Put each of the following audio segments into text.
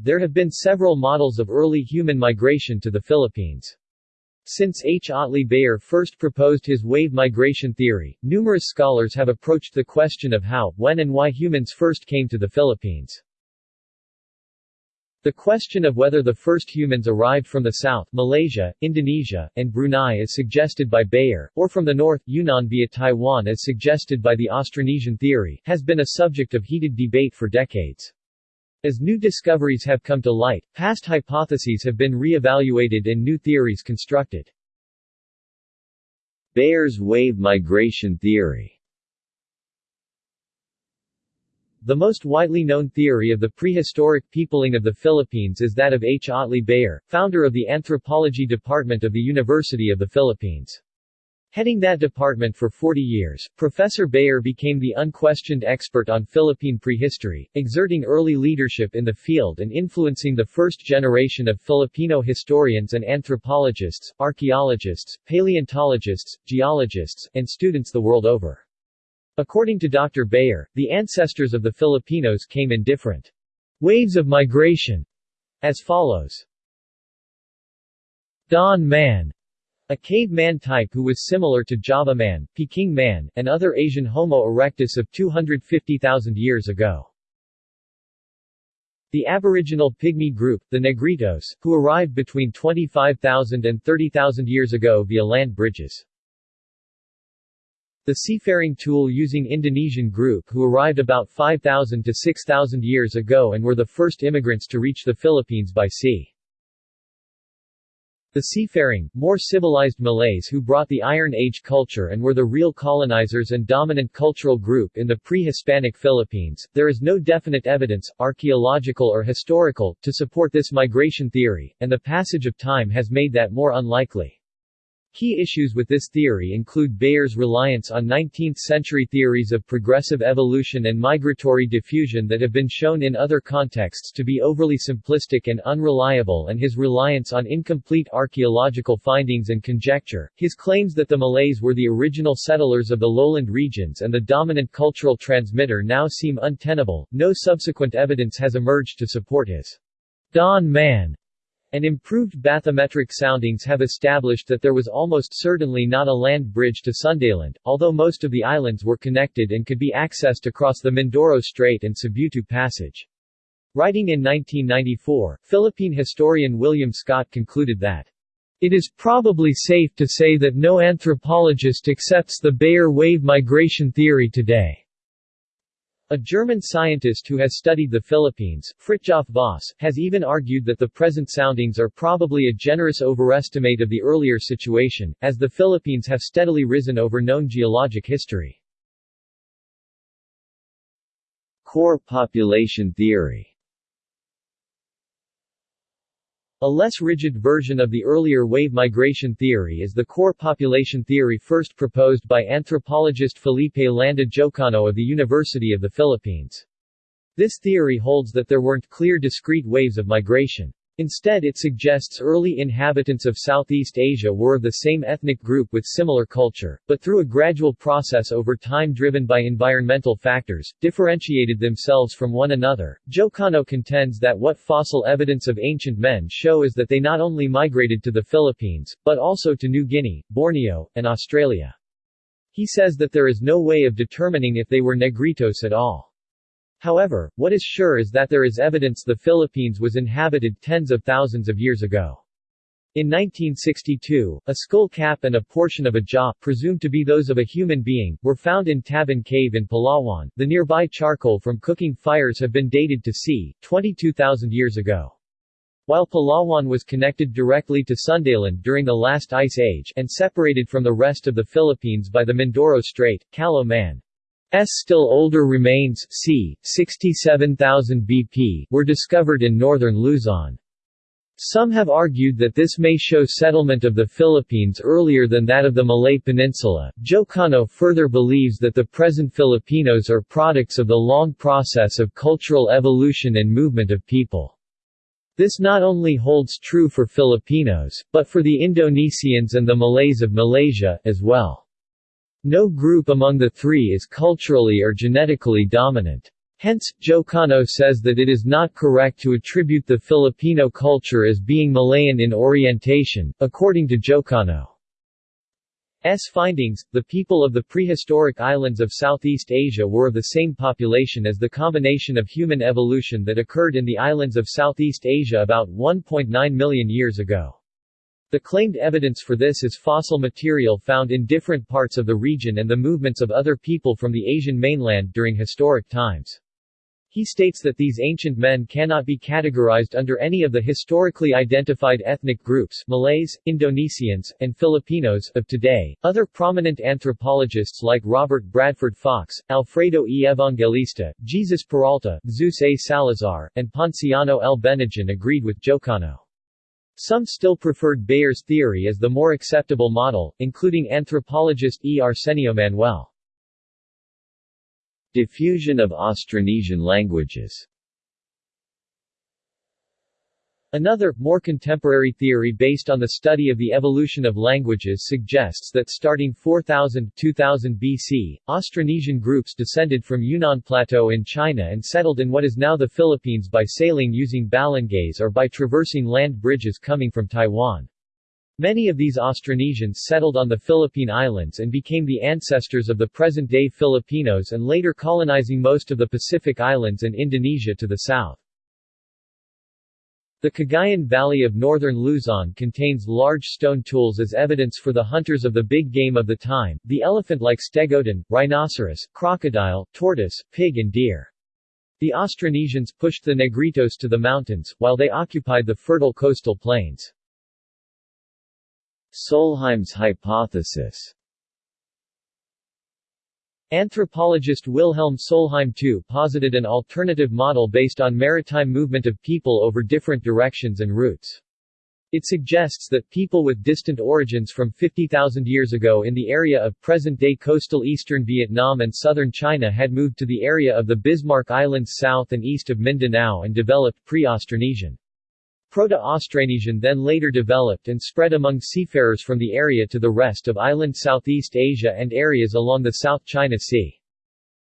There have been several models of early human migration to the Philippines. Since H. Otley Beyer first proposed his wave migration theory, numerous scholars have approached the question of how, when and why humans first came to the Philippines. The question of whether the first humans arrived from the south Malaysia, Indonesia, and Brunei as suggested by Beyer, or from the north Yunnan via Taiwan as suggested by the Austronesian theory, has been a subject of heated debate for decades. As new discoveries have come to light, past hypotheses have been re-evaluated and new theories constructed. Beyer's wave migration theory The most widely known theory of the prehistoric peopling of the Philippines is that of H. Otley Beyer, founder of the Anthropology Department of the University of the Philippines. Heading that department for 40 years, Professor Beyer became the unquestioned expert on Philippine prehistory, exerting early leadership in the field and influencing the first generation of Filipino historians and anthropologists, archaeologists, paleontologists, geologists, and students the world over. According to Dr. Beyer, the ancestors of the Filipinos came in different waves of migration, as follows. Dawn man, a caveman type who was similar to Java man, Peking man, and other Asian Homo erectus of 250,000 years ago. The aboriginal pygmy group, the Negritos, who arrived between 25,000 and 30,000 years ago via land bridges. The seafaring tool using Indonesian group who arrived about 5,000 to 6,000 years ago and were the first immigrants to reach the Philippines by sea. The seafaring, more civilized Malays who brought the Iron Age culture and were the real colonizers and dominant cultural group in the pre-Hispanic Philippines, there is no definite evidence, archaeological or historical, to support this migration theory, and the passage of time has made that more unlikely. Key issues with this theory include Beyer's reliance on 19th-century theories of progressive evolution and migratory diffusion that have been shown in other contexts to be overly simplistic and unreliable and his reliance on incomplete archaeological findings and conjecture. His claims that the Malays were the original settlers of the lowland regions and the dominant cultural transmitter now seem untenable. No subsequent evidence has emerged to support his Dawn Man and improved bathymetric soundings have established that there was almost certainly not a land bridge to Sundaland, although most of the islands were connected and could be accessed across the Mindoro Strait and Sibutu Passage. Writing in 1994, Philippine historian William Scott concluded that it is probably safe to say that no anthropologist accepts the Beyer wave migration theory today. A German scientist who has studied the Philippines, Fritjof Voss, has even argued that the present soundings are probably a generous overestimate of the earlier situation, as the Philippines have steadily risen over known geologic history. Core population theory a less rigid version of the earlier wave migration theory is the core population theory first proposed by anthropologist Felipe Landa Jocano of the University of the Philippines. This theory holds that there weren't clear discrete waves of migration. Instead it suggests early inhabitants of Southeast Asia were of the same ethnic group with similar culture, but through a gradual process over time driven by environmental factors, differentiated themselves from one another. Jocano contends that what fossil evidence of ancient men show is that they not only migrated to the Philippines, but also to New Guinea, Borneo, and Australia. He says that there is no way of determining if they were Negritos at all. However, what is sure is that there is evidence the Philippines was inhabited tens of thousands of years ago. In 1962, a skull cap and a portion of a jaw, presumed to be those of a human being, were found in Tabon Cave in Palawan. The nearby charcoal from cooking fires have been dated to c. 22,000 years ago. While Palawan was connected directly to Sundaland during the last ice age and separated from the rest of the Philippines by the Mindoro Strait, Callao Man S still older remains c. 67,000 BP were discovered in northern Luzon. Some have argued that this may show settlement of the Philippines earlier than that of the Malay Peninsula. Jocano further believes that the present Filipinos are products of the long process of cultural evolution and movement of people. This not only holds true for Filipinos, but for the Indonesians and the Malays of Malaysia, as well. No group among the three is culturally or genetically dominant. Hence, Jocano says that it is not correct to attribute the Filipino culture as being Malayan in orientation. According to Jocano, S. findings, the people of the prehistoric islands of Southeast Asia were of the same population as the combination of human evolution that occurred in the islands of Southeast Asia about 1.9 million years ago. The claimed evidence for this is fossil material found in different parts of the region and the movements of other people from the Asian mainland during historic times. He states that these ancient men cannot be categorized under any of the historically identified ethnic groups Malays, Indonesians, and Filipinos of today. Other prominent anthropologists like Robert Bradford Fox, Alfredo E. Evangelista, Jesus Peralta, Zeus A. Salazar, and Ponciano L. Bennagen agreed with Jocano. Some still preferred Beyer's theory as the more acceptable model, including anthropologist E. Arsenio Manuel. Diffusion of Austronesian languages Another, more contemporary theory based on the study of the evolution of languages suggests that starting 4000-2000 BC, Austronesian groups descended from Yunnan Plateau in China and settled in what is now the Philippines by sailing using balangays or by traversing land bridges coming from Taiwan. Many of these Austronesians settled on the Philippine Islands and became the ancestors of the present-day Filipinos and later colonizing most of the Pacific Islands and Indonesia to the south. The Cagayan Valley of northern Luzon contains large stone tools as evidence for the hunters of the big game of the time, the elephant like stegodon, rhinoceros, crocodile, tortoise, pig and deer. The Austronesians pushed the Negritos to the mountains, while they occupied the fertile coastal plains. Solheim's hypothesis Anthropologist Wilhelm Solheim II posited an alternative model based on maritime movement of people over different directions and routes. It suggests that people with distant origins from 50,000 years ago in the area of present-day coastal eastern Vietnam and southern China had moved to the area of the Bismarck Islands south and east of Mindanao and developed pre-Austronesian. Proto-Austronesian then later developed and spread among seafarers from the area to the rest of island Southeast Asia and areas along the South China Sea.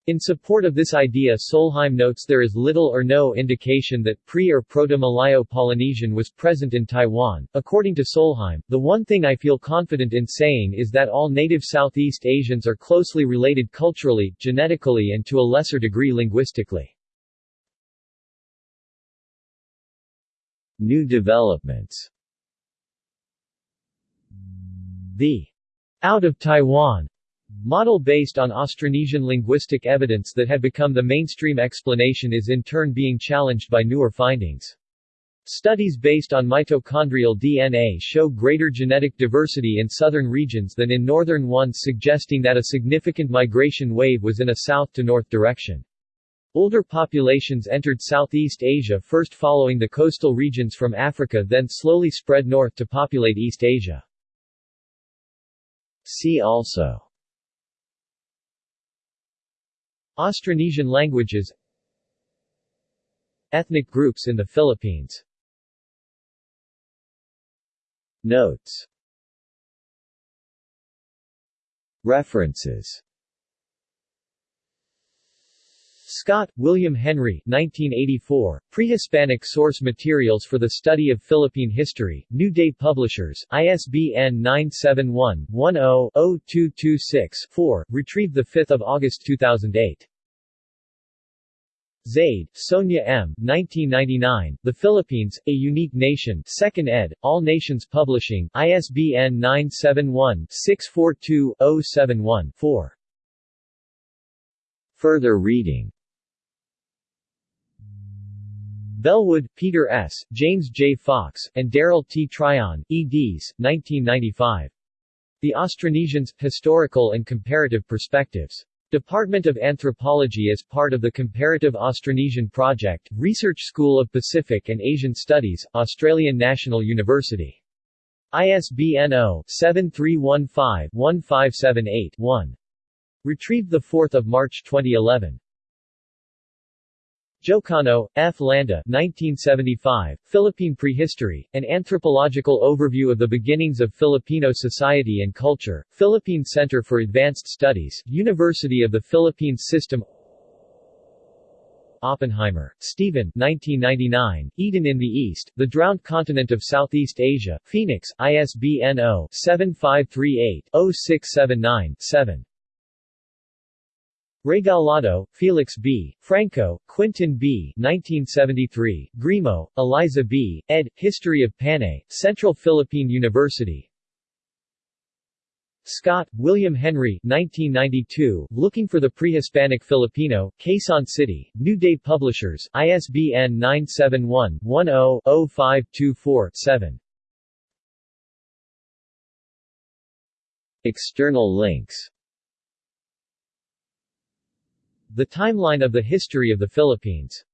In support of this idea Solheim notes there is little or no indication that pre- or Proto-Malayo-Polynesian was present in Taiwan. According to Solheim, the one thing I feel confident in saying is that all native Southeast Asians are closely related culturally, genetically and to a lesser degree linguistically. New developments The out of Taiwan model based on Austronesian linguistic evidence that had become the mainstream explanation is in turn being challenged by newer findings. Studies based on mitochondrial DNA show greater genetic diversity in southern regions than in northern ones suggesting that a significant migration wave was in a south-to-north direction. Older populations entered Southeast Asia first following the coastal regions from Africa then slowly spread north to populate East Asia. See also Austronesian languages Ethnic groups in the Philippines Notes References Scott, William Henry 1984, Pre-Hispanic Source Materials for the Study of Philippine History, New Day Publishers, ISBN 971-10-0226-4, retrieved 5 August 2008. Zaide, Sonia M. 1999, The Philippines, A Unique Nation 2nd ed., All Nations Publishing, ISBN 971-642-071-4. Further reading Bellwood, Peter S., James J. Fox, and Darrell T. Tryon, eds. 1995. The Austronesians, Historical and Comparative Perspectives. Department of Anthropology as part of the Comparative Austronesian Project, Research School of Pacific and Asian Studies, Australian National University. ISBN 0-7315-1578-1. Retrieved 4 March 2011. Jocano, F. Landa 1975, Philippine Prehistory, An Anthropological Overview of the Beginnings of Filipino Society and Culture, Philippine Center for Advanced Studies, University of the Philippines System Oppenheimer, Stephen 1999, Eden in the East, The Drowned Continent of Southeast Asia, Phoenix, ISBN 0-7538-0679-7. Regalado, Felix B., Franco, Quintin B. 1973, Grimo, Eliza B., ed., History of Panay, Central Philippine University. Scott, William Henry 1992, Looking for the Pre-Hispanic Filipino, Quezon City, New Day Publishers, ISBN 971-10-0524-7. External links The Timeline of the History of the Philippines